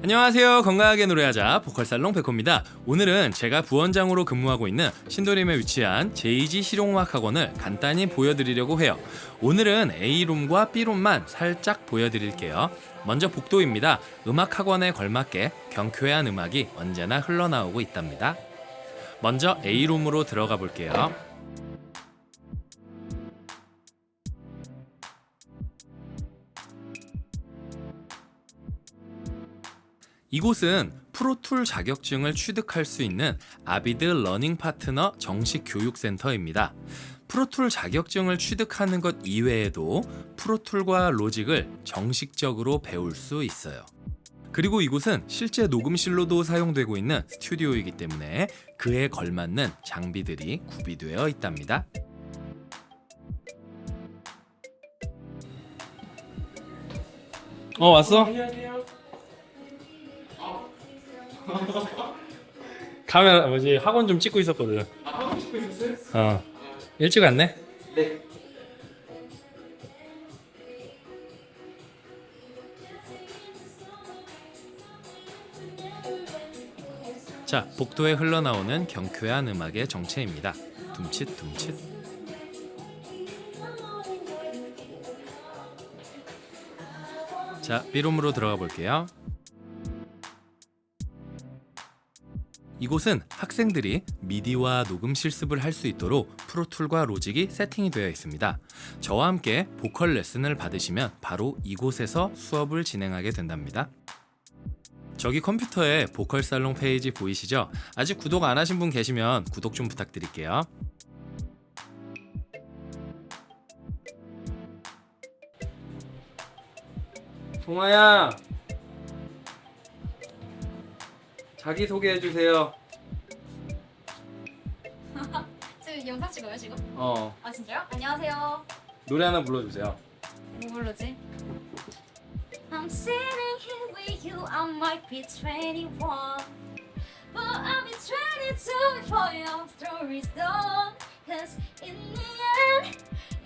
안녕하세요. 건강하게 노래하자 보컬살롱 백호입니다. 오늘은 제가 부원장으로 근무하고 있는 신도림에 위치한 제이지 실용음악 학원을 간단히 보여드리려고 해요. 오늘은 A룸과 B룸만 살짝 보여드릴게요. 먼저 복도입니다. 음악 학원에 걸맞게 경쾌한 음악이 언제나 흘러나오고 있답니다. 먼저 A룸으로 들어가 볼게요 이곳은 Pro Tool 자격증을 취득할 수 있는 Avid Learning Partner 정식 교육센터입니다. Pro Tool 자격증을 취득하는 것 이외에도 Pro Tool과 Logic을 정식적으로 배울 수 있어요. 그리고 이곳은 실제 녹음실로도 사용되고 있는 스튜디오이기 때문에 그에 걸맞는 장비들이 구비되어 있답니다. 어 왔어? 카 메라 뭐지 학원 좀 찍고 있었거든. 아, 하고 싶고 있었어요? 어 일찍 왔네. 네. 자 복도에 흘러나오는 경쾌한 음악의 정체입니다. 둠칫 둠칫. 자 B룸으로 들어가 볼게요. 이곳은 학생들이 미디와 녹음 실습을 할 수 있도록 프로툴과 로직이 세팅이 되어 있습니다. 저와 함께 보컬 레슨을 받으시면 바로 이곳에서 수업을 진행하게 된답니다. 저기 컴퓨터에 보컬 살롱 페이지 보이시죠? 아직 구독 안 하신 분 계시면 구독 좀 부탁드릴게요. 동아야. 자기 소개해 주세요. 지금 영상 찍어요 지금? 어. 아 진짜요? 안녕하세요. 노래 하나 불러 주세요. 뭐 부르지? I'm sitting here with you. I might be 21, but I'll be 22 before your story's done. Cause in the end,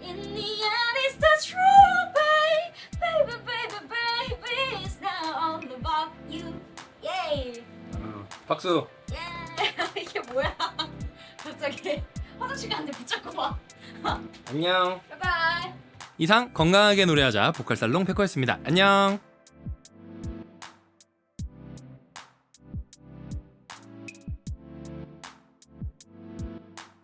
in the end, it's the truth, babe. Baby, baby, baby, it's not all about you. Yay! 어. 박수. 예! 이게 뭐야? 갑자기 화장실 가는데 붙잡고 봐. 안녕. 바이바이. 이상 건강하게 노래하자 보컬 살롱 백호였습니다. 안녕.